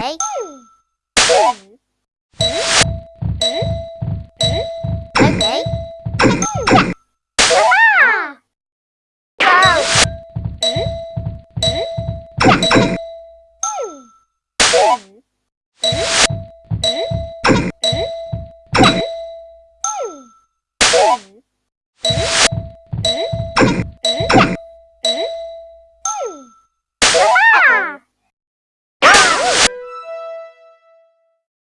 thể Thế kể Mm-hmm.